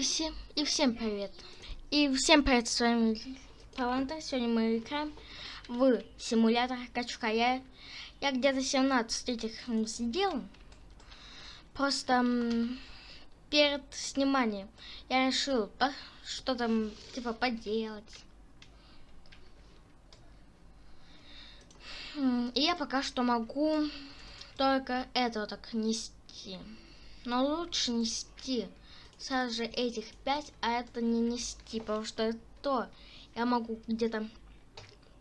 Всем, и всем привет. И всем привет, с вами Паланта. Сегодня мы играем в симулятор качка. Я, я где-то 17 этих сделал. Просто перед сниманием я решил что там типа поделать. И я пока что могу только это так нести. Но лучше нести сразу же этих 5, а это не нести, потому что то, я могу где-то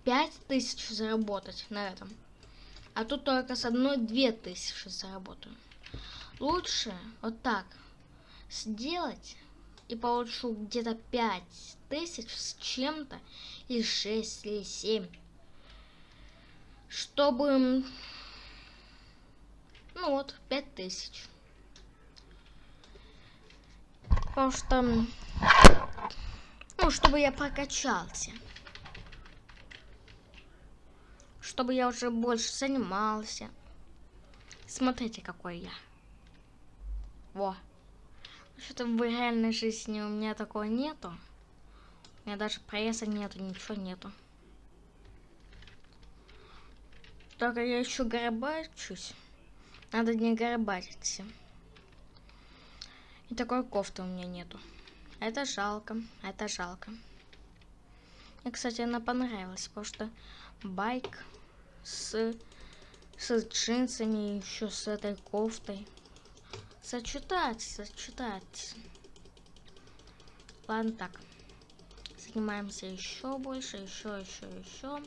5000 заработать на этом. А тут только с одной 2000 заработаю. Лучше вот так сделать и получу где-то 5000 с чем-то, или 6, или 7. Чтобы... Ну вот, 5000. Потому что... Ну, чтобы я прокачался. Чтобы я уже больше занимался. Смотрите, какой я. Во. Что-то в реальной жизни у меня такого нету. У меня даже пресса нету, ничего нету. Только я еще горбачусь. Надо не горбатиться. И такой кофты у меня нету. Это жалко, это жалко. Мне, кстати, она понравилась, потому что байк с, с джинсами, еще с этой кофтой. Сочетать, сочетать. Ладно, так. Занимаемся еще больше, еще, еще, еще.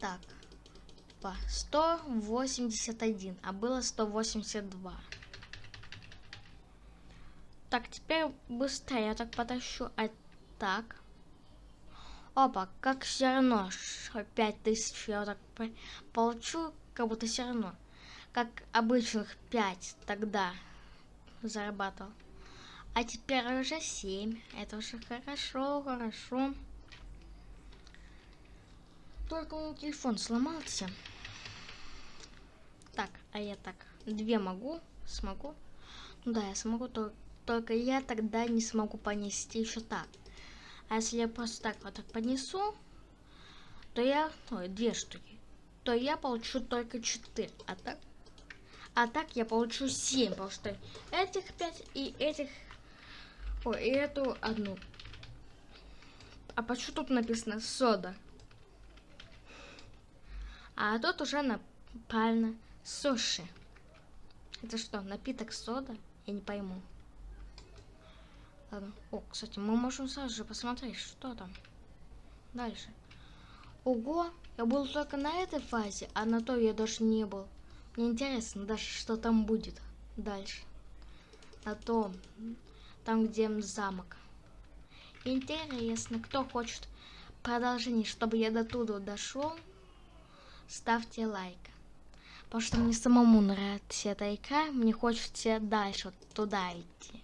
Так. По 181, а было 182. Так, теперь быстрее я так потащу. А так. Опа, как все равно 5000 я вот так получу, как будто все равно. Как обычных 5 тогда зарабатывал. А теперь уже 7. Это уже хорошо, хорошо. Только у телефон сломался. Так, а я так, две могу, смогу. Ну да, я смогу, то, только я тогда не смогу понести еще так. А если я просто так вот так понесу, то я, ой, две штуки, то я получу только четыре. А так, а так я получу семь, потому что этих пять и этих, ой, и эту одну. А почему тут написано сода? А тут уже на правильно суши. Это что, напиток сода? Я не пойму. Ладно. О, кстати, мы можем сразу же посмотреть, что там. Дальше. Ого, я был только на этой фазе, а на той я даже не был. Мне интересно даже, что там будет дальше. На том, там, где замок. Интересно, кто хочет продолжение, чтобы я до туда дошел ставьте лайк. Потому что мне самому нравится эта игра, мне хочется дальше вот туда идти.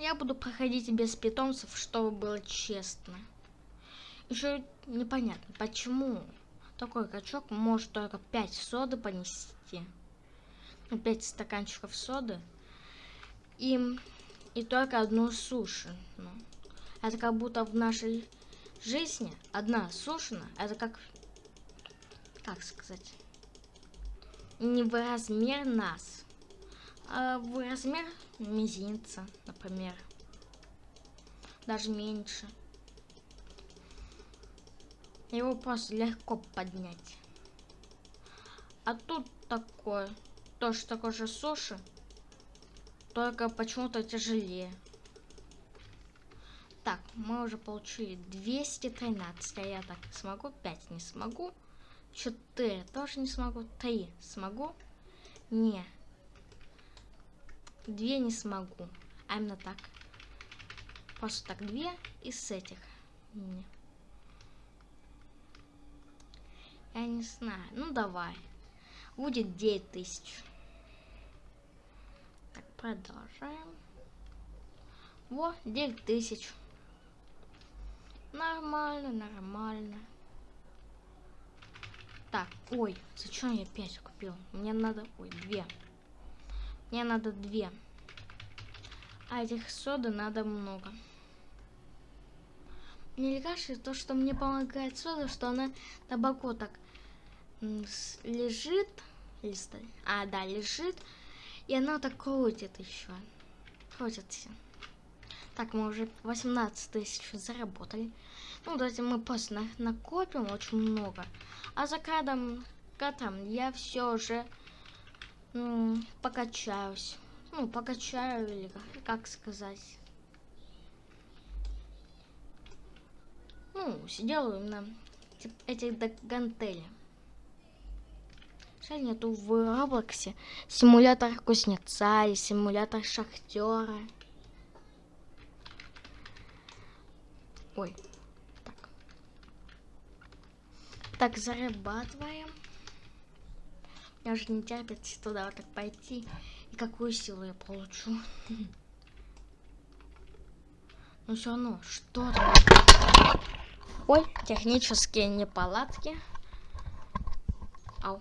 Я буду проходить без питомцев, чтобы было честно. Еще непонятно, почему такой качок может только 5 соды понести. Ну, 5 стаканчиков соды. И, и только одну суши. Ну, это как будто в нашей жизни одна сушина, это как, как сказать, не в размер нас, а в размер мизинца, например. Даже меньше. Его просто легко поднять. А тут такое, тоже такой же суши, только почему-то тяжелее. Так, мы уже получили 213, а я так смогу, 5 не смогу, 4 тоже не смогу, 3 смогу, не, 2 не смогу, а именно так, просто так 2 из этих, не. Я не знаю, ну давай, будет 9000. Так, продолжаем. Во, 9000. Нормально, нормально. Так, ой, зачем я 5 купил? Мне надо... Ой, 2. Мне надо две. А этих соды надо много. Мне кажется, то, что мне помогает сода, что она на так лежит. Листа. А, да, лежит. И она так крутит еще. Крутится. Так, мы уже 18 тысяч заработали. Ну, давайте мы просто накопим очень много. А за кадром, кадром я все уже покачаюсь. Ну, покачаю или как сказать. Ну, сделаю на эти гантели. Жаль, нету в Роблоксе симулятор кузнеца и симулятор шахтера. Ой, так. Так, зарабатываем. Я уже не терпится туда вот так пойти. И какую силу я получу. Но все равно, что там? Ой, технические неполадки. Ау.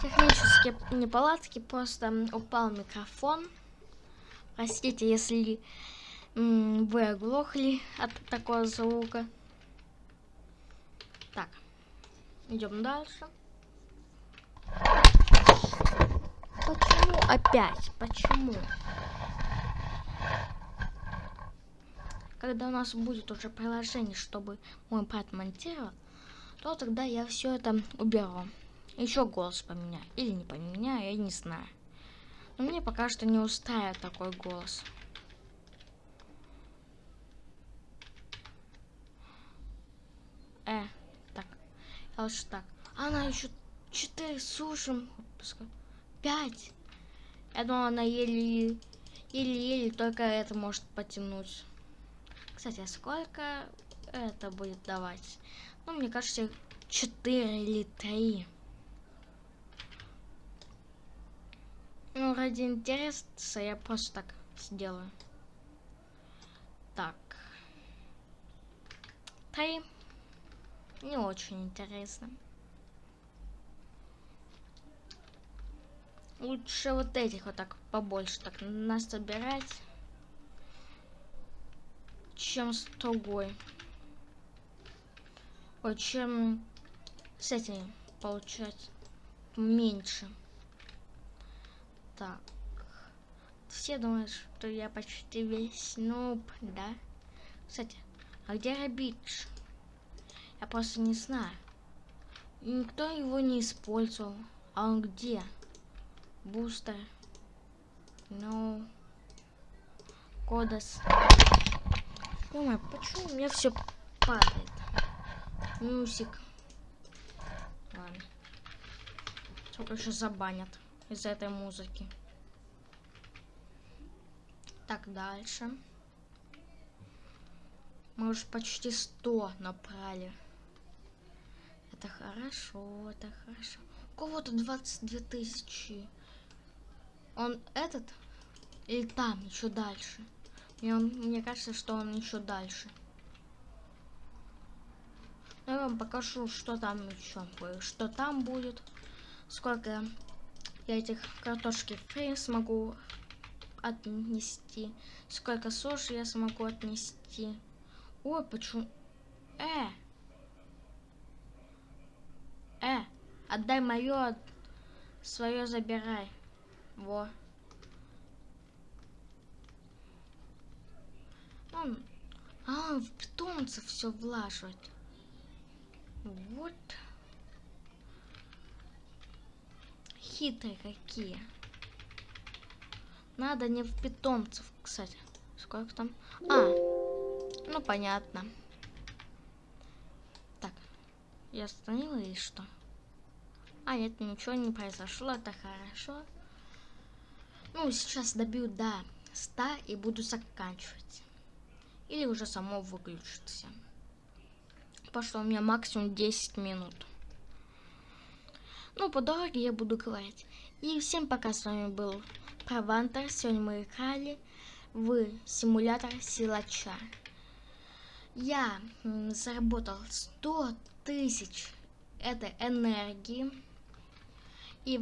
Технические неполадки, просто упал микрофон. Простите, если вы оглохли от такого звука. Так, идем дальше. Почему опять? Почему? Когда у нас будет уже приложение, чтобы мой брат монтировал, то тогда я все это уберу. Еще голос поменяю. Или не поменяю, я не знаю. Но мне пока что не устраивает такой голос. Э, так. Лучше так. Она еще 4 сушим. 5. Я думала, она еле еле-еле только это может потянуть. Кстати, а сколько это будет давать? Ну, мне кажется, 4 или 3. Ну, ради интереса я просто так сделаю. Так. Три. Не очень интересно. Лучше вот этих вот так побольше так насобирать, чем с другой. Ой, чем с этим получать меньше. Так. Все думают, что я почти весь нуб, да? Кстати, а где Рабидж? Я просто не знаю. Никто его не использовал. А он где? бустер. Ну, кодос. Ой, почему у меня все падает? Мюсик. Ладно. Сколько еще забанят из-за этой музыки. Так, дальше. Мы уже почти 100 набрали. Это хорошо, это хорошо. У кого-то 22 тысячи. Он этот или там еще дальше? Мне, он, мне кажется, что он еще дальше. Я вам покажу, что там еще что там будет. Сколько я этих картошки фри смогу отнести. Сколько суши я смогу отнести. Ой, почему... Э! Э! Отдай мое, свое забирай. Во. Он... А, в питомцев все влаживать. Вот. Хитрые какие. Надо не в питомцев, кстати. Сколько там? А, ну понятно. Так, я остановила или что? А, нет, ничего не произошло, это хорошо. Ну, сейчас добью до 100 и буду заканчивать. Или уже само выключится. Пошло у меня максимум 10 минут. Ну, по дороге я буду говорить. И всем пока, с вами был Правантер. Сегодня мы играли в симулятор силача. Я заработал 100 тысяч этой энергии. И